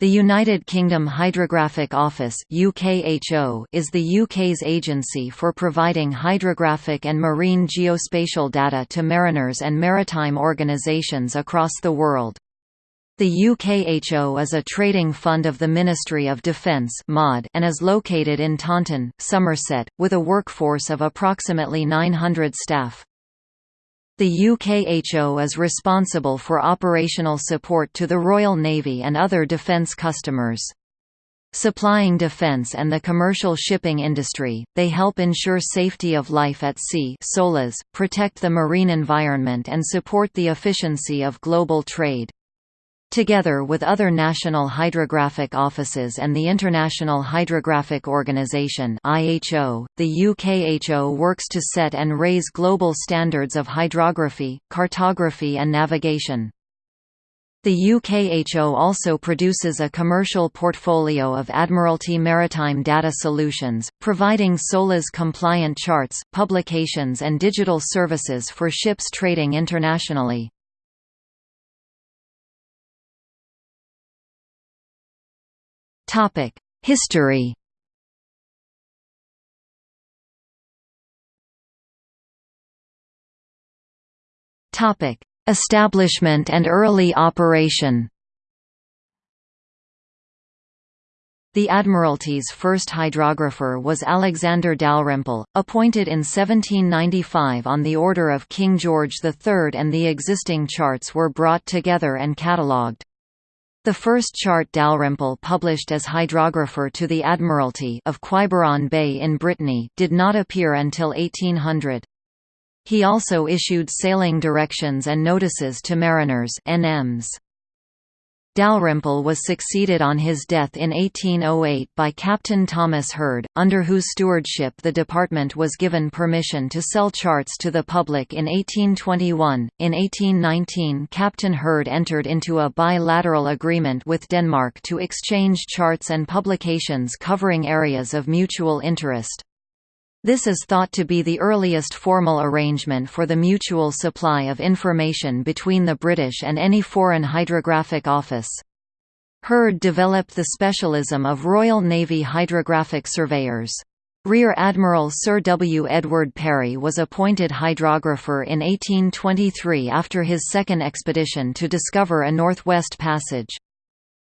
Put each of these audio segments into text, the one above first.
The United Kingdom Hydrographic Office is the UK's agency for providing hydrographic and marine geospatial data to mariners and maritime organisations across the world. The UKHO is a trading fund of the Ministry of Defence and is located in Taunton, Somerset, with a workforce of approximately 900 staff. The UKHO is responsible for operational support to the Royal Navy and other defence customers. Supplying defence and the commercial shipping industry, they help ensure safety of life at sea SOLAS, protect the marine environment and support the efficiency of global trade. Together with other national hydrographic offices and the International Hydrographic Organization (IHO), the UKHO works to set and raise global standards of hydrography, cartography and navigation. The UKHO also produces a commercial portfolio of Admiralty Maritime Data Solutions, providing SOLAS-compliant charts, publications and digital services for ships trading internationally. History. Topic: Establishment and early operation. The Admiralty's first hydrographer was Alexander Dalrymple, appointed in 1795 on the order of King George III and the existing charts were brought together and catalogued. The first chart Dalrymple published as hydrographer to the Admiralty of Quiberon Bay in Brittany did not appear until 1800. He also issued sailing directions and notices to mariners NMs. Dalrymple was succeeded on his death in 1808 by Captain Thomas Hurd, under whose stewardship the department was given permission to sell charts to the public in 1821. In 1819, Captain Hurd entered into a bilateral agreement with Denmark to exchange charts and publications covering areas of mutual interest. This is thought to be the earliest formal arrangement for the mutual supply of information between the British and any foreign hydrographic office. Hurd developed the specialism of Royal Navy hydrographic surveyors. Rear Admiral Sir W. Edward Parry was appointed hydrographer in 1823 after his second expedition to discover a northwest passage.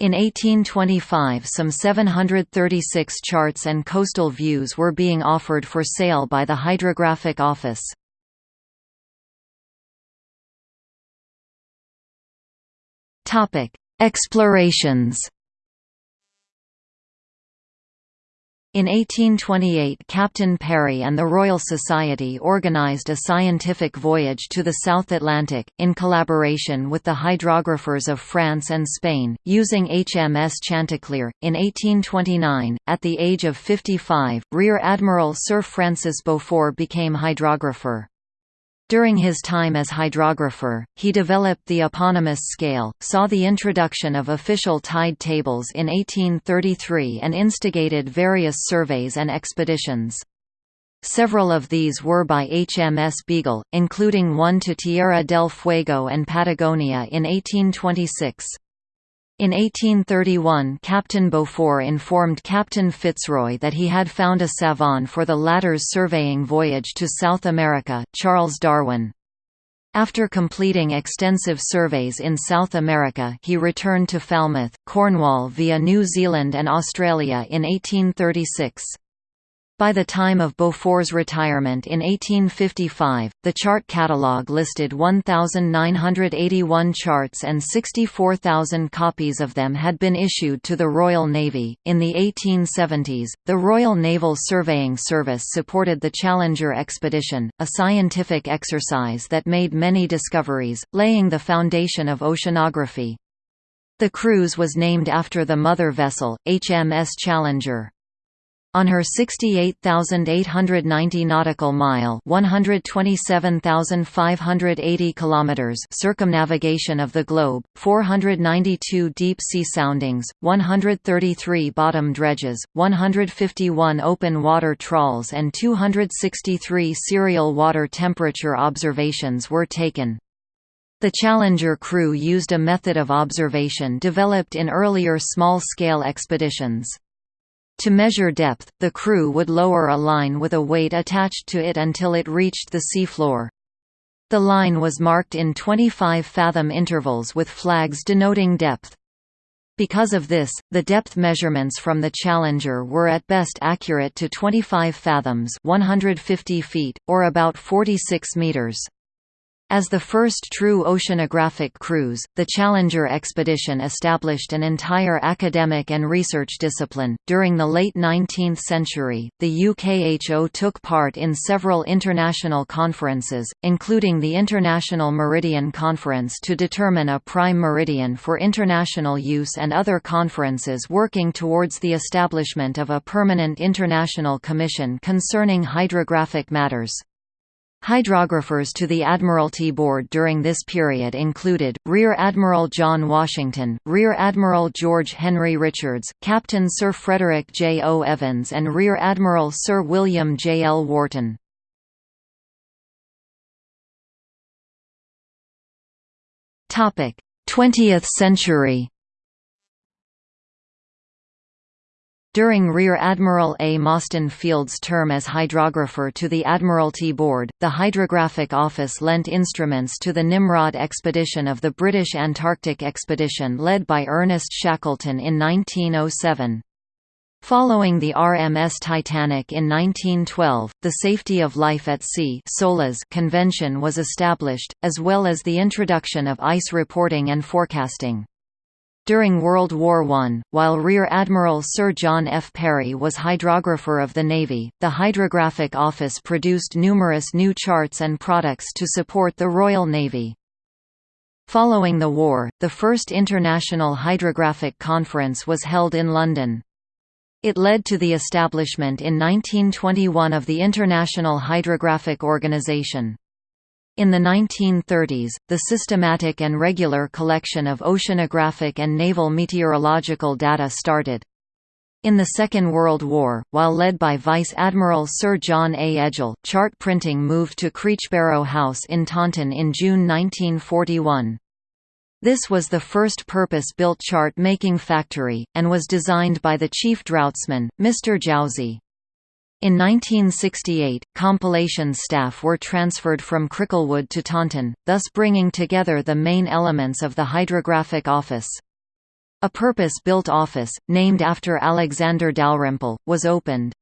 In 1825 some 736 charts and coastal views were being offered for sale by the Hydrographic Office. Explorations In 1828 Captain Parry and the Royal Society organised a scientific voyage to the South Atlantic, in collaboration with the hydrographers of France and Spain, using HMS Chanticleer. In 1829, at the age of 55, Rear Admiral Sir Francis Beaufort became hydrographer. During his time as hydrographer, he developed the eponymous scale, saw the introduction of official tide tables in 1833 and instigated various surveys and expeditions. Several of these were by HMS Beagle, including one to Tierra del Fuego and Patagonia in 1826. In 1831 Captain Beaufort informed Captain Fitzroy that he had found a savant for the latter's surveying voyage to South America, Charles Darwin. After completing extensive surveys in South America he returned to Falmouth, Cornwall via New Zealand and Australia in 1836. By the time of Beaufort's retirement in 1855, the chart catalogue listed 1,981 charts and 64,000 copies of them had been issued to the Royal Navy. In the 1870s, the Royal Naval Surveying Service supported the Challenger expedition, a scientific exercise that made many discoveries, laying the foundation of oceanography. The cruise was named after the mother vessel, HMS Challenger. On her 68,890 nautical mile (127,580 kilometers) circumnavigation of the globe, 492 deep sea soundings, 133 bottom dredges, 151 open water trawls and 263 serial water temperature observations were taken. The Challenger crew used a method of observation developed in earlier small-scale expeditions. To measure depth, the crew would lower a line with a weight attached to it until it reached the seafloor. The line was marked in 25-fathom intervals with flags denoting depth. Because of this, the depth measurements from the Challenger were at best accurate to 25 fathoms 150 feet, or about 46 meters. As the first true oceanographic cruise, the Challenger expedition established an entire academic and research discipline. During the late 19th century, the UKHO took part in several international conferences, including the International Meridian Conference to determine a prime meridian for international use and other conferences working towards the establishment of a permanent international commission concerning hydrographic matters. Hydrographers to the Admiralty Board during this period included, Rear Admiral John Washington, Rear Admiral George Henry Richards, Captain Sir Frederick J. O. Evans and Rear Admiral Sir William J. L. Wharton. Twentieth century During Rear Admiral A. Mostyn Field's term as hydrographer to the Admiralty Board, the Hydrographic Office lent instruments to the Nimrod expedition of the British Antarctic Expedition led by Ernest Shackleton in 1907. Following the RMS Titanic in 1912, the Safety of Life at Sea Convention was established, as well as the introduction of ice reporting and forecasting. During World War I, while Rear Admiral Sir John F. Perry was hydrographer of the Navy, the Hydrographic Office produced numerous new charts and products to support the Royal Navy. Following the war, the first International Hydrographic Conference was held in London. It led to the establishment in 1921 of the International Hydrographic Organization. In the 1930s, the systematic and regular collection of oceanographic and naval meteorological data started. In the Second World War, while led by Vice Admiral Sir John A. Edgell, chart printing moved to Creechbarrow House in Taunton in June 1941. This was the first purpose-built chart-making factory, and was designed by the chief draughtsman, Mr. Jowsey. In 1968, compilation staff were transferred from Cricklewood to Taunton, thus bringing together the main elements of the Hydrographic Office. A purpose-built office, named after Alexander Dalrymple, was opened.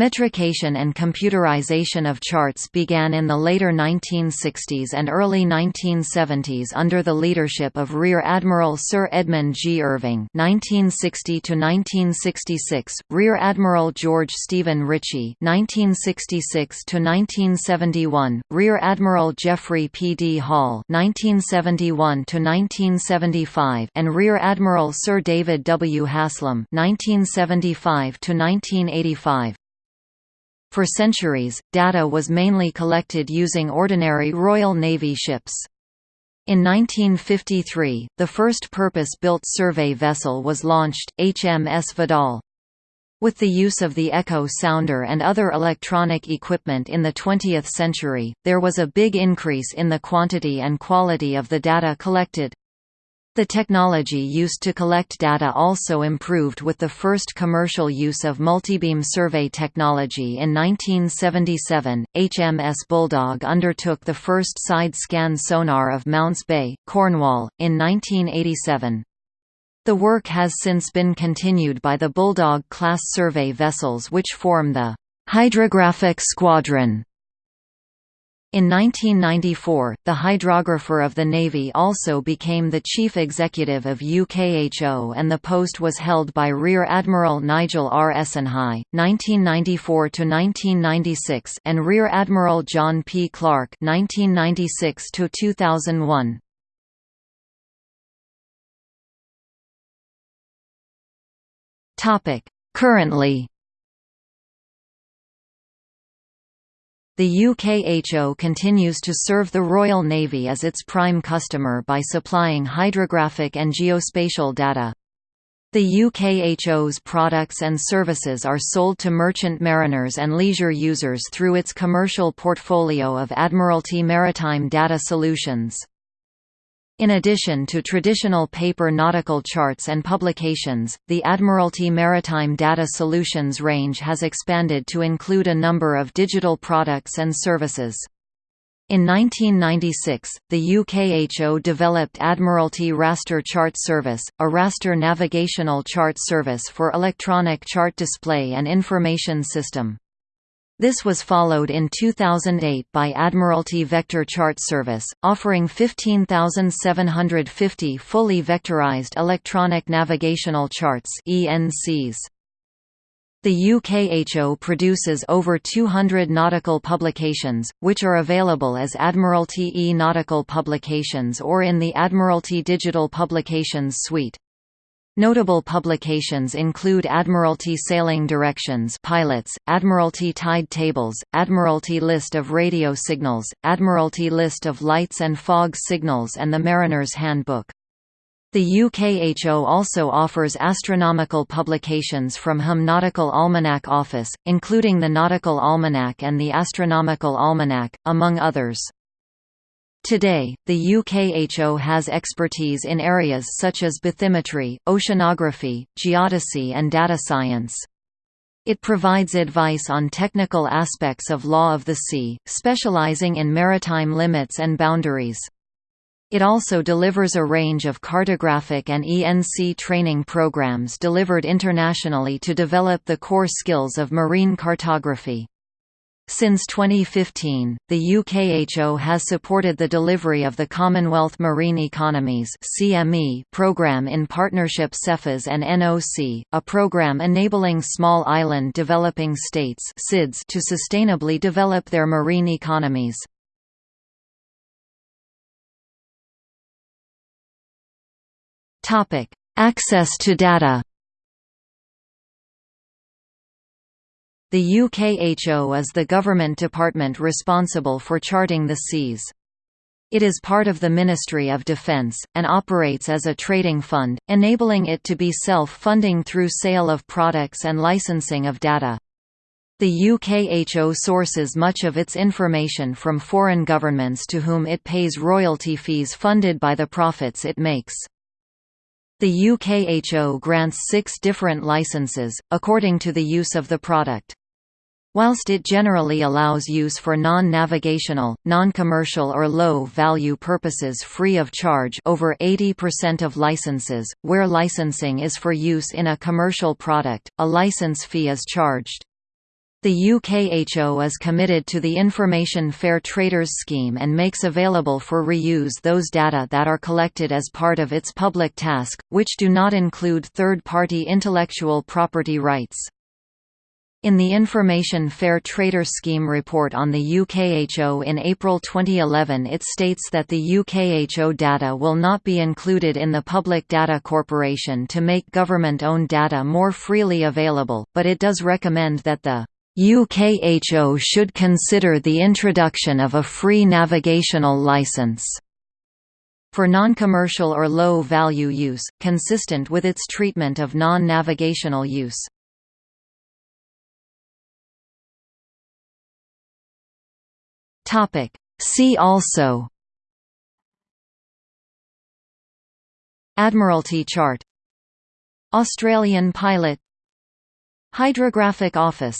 Metrication and computerization of charts began in the later 1960s and early 1970s under the leadership of Rear Admiral Sir Edmund G. Irving (1960–1966), Rear Admiral George Stephen Ritchie (1966–1971), Rear Admiral Geoffrey P. D. Hall (1971–1975), and Rear Admiral Sir David W. Haslam (1975–1985). For centuries, data was mainly collected using ordinary Royal Navy ships. In 1953, the first purpose-built survey vessel was launched, HMS Vidal. With the use of the Echo sounder and other electronic equipment in the 20th century, there was a big increase in the quantity and quality of the data collected. The technology used to collect data also improved with the first commercial use of multibeam survey technology in 1977. HMS Bulldog undertook the first side scan sonar of Mounts Bay, Cornwall, in 1987. The work has since been continued by the Bulldog class survey vessels which form the Hydrographic Squadron in 1994, the hydrographer of the Navy also became the chief executive of UKHO and the post was held by Rear Admiral Nigel R. Essenhigh, 1994–1996 and Rear Admiral John P. Clark 1996–2001. Currently The UKHO continues to serve the Royal Navy as its prime customer by supplying hydrographic and geospatial data. The UKHO's products and services are sold to merchant mariners and leisure users through its commercial portfolio of Admiralty Maritime Data Solutions. In addition to traditional paper nautical charts and publications, the Admiralty Maritime Data Solutions range has expanded to include a number of digital products and services. In 1996, the UKHO developed Admiralty Raster Chart Service, a raster navigational chart service for electronic chart display and information system. This was followed in 2008 by Admiralty Vector Chart Service, offering 15,750 fully vectorized electronic navigational charts (ENCs). The UKHO produces over 200 nautical publications, which are available as Admiralty e-Nautical Publications or in the Admiralty Digital Publications suite. Notable publications include Admiralty Sailing Directions pilots, Admiralty Tide Tables, Admiralty List of Radio Signals, Admiralty List of Lights and Fog Signals and the Mariner's Handbook. The UKHO also offers astronomical publications from HM Nautical Almanac Office, including the Nautical Almanac and the Astronomical Almanac, among others. Today, the UKHO has expertise in areas such as bathymetry, oceanography, geodesy and data science. It provides advice on technical aspects of law of the sea, specializing in maritime limits and boundaries. It also delivers a range of cartographic and ENC training programs delivered internationally to develop the core skills of marine cartography. Since 2015, the UKHO has supported the delivery of the Commonwealth Marine Economies (CME) program in partnership CEFAS and NOC, a program enabling small island developing states (SIDS) to sustainably develop their marine economies. Topic: Access to data. The UKHO is the government department responsible for charting the seas. It is part of the Ministry of Defence, and operates as a trading fund, enabling it to be self-funding through sale of products and licensing of data. The UKHO sources much of its information from foreign governments to whom it pays royalty fees funded by the profits it makes. The UKHO grants six different licenses, according to the use of the product. Whilst it generally allows use for non-navigational, non-commercial or low-value purposes free of charge over 80% of licenses, where licensing is for use in a commercial product, a license fee is charged. The UKHO is committed to the Information Fair Traders Scheme and makes available for reuse those data that are collected as part of its public task, which do not include third-party intellectual property rights. In the Information Fair Trader Scheme report on the UKHO in April 2011 it states that the UKHO data will not be included in the Public Data Corporation to make government-owned data more freely available, but it does recommend that the UKHO should consider the introduction of a free navigational license for non-commercial or low-value use, consistent with its treatment of non-navigational use. Topic. See also Admiralty chart. Australian pilot. Hydrographic Office